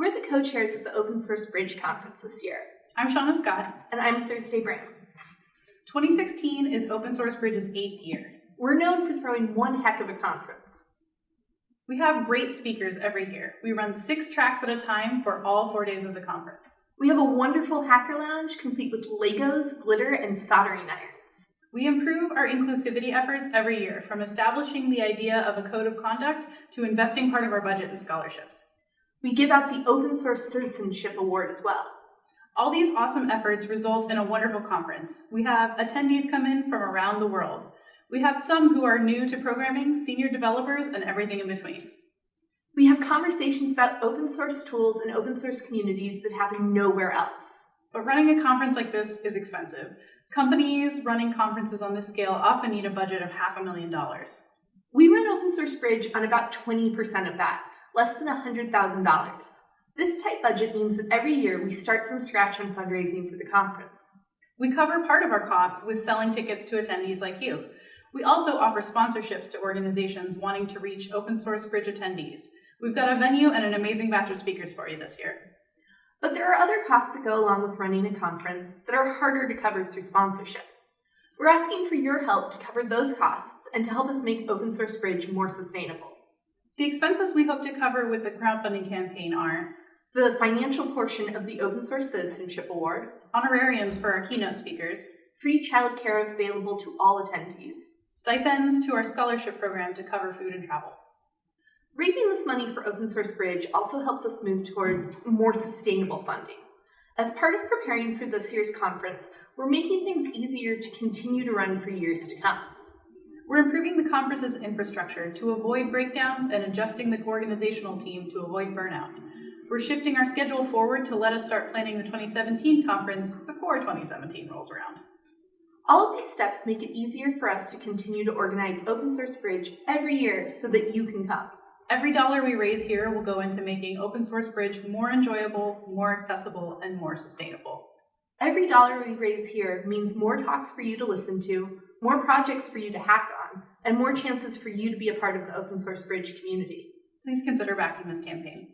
We're the co-chairs of the Open Source Bridge Conference this year, I'm Shauna Scott. and I'm Thursday Bram. 2016 is Open Source Bridge's eighth year. We're known for throwing one heck of a conference. We have great speakers every year. We run six tracks at a time for all four days of the conference. We have a wonderful hacker lounge complete with Legos, glitter, and soldering irons. We improve our inclusivity efforts every year, from establishing the idea of a code of conduct to investing part of our budget in scholarships. We give out the Open Source Citizenship Award as well. All these awesome efforts result in a wonderful conference. We have attendees come in from around the world. We have some who are new to programming, senior developers, and everything in between. We have conversations about open source tools and open source communities that happen nowhere else. But running a conference like this is expensive. Companies running conferences on this scale often need a budget of half a million dollars. We run Open Source Bridge on about 20% of that, less than $100,000. This tight budget means that every year we start from scratch on fundraising for the conference. We cover part of our costs with selling tickets to attendees like you. We also offer sponsorships to organizations wanting to reach open source bridge attendees. We've got a venue and an amazing batch of speakers for you this year. But there are other costs that go along with running a conference that are harder to cover through sponsorship. We're asking for your help to cover those costs and to help us make Open Source Bridge more sustainable. The expenses we hope to cover with the crowdfunding campaign are The financial portion of the Open Source Citizenship Award, honorariums for our keynote speakers, free childcare available to all attendees, stipends to our scholarship program to cover food and travel. Raising this money for Open Source Bridge also helps us move towards more sustainable funding. As part of preparing for this year's conference, we're making things easier to continue to run for years to come. We're improving the conference's infrastructure to avoid breakdowns and adjusting the organizational team to avoid burnout. We're shifting our schedule forward to let us start planning the 2017 conference before 2017 rolls around. All of these steps make it easier for us to continue to organize Open Source Bridge every year so that you can come. Every dollar we raise here will go into making Open Source Bridge more enjoyable, more accessible, and more sustainable. Every dollar we raise here means more talks for you to listen to, more projects for you to hack on, and more chances for you to be a part of the Open Source Bridge community. Please consider backing this campaign.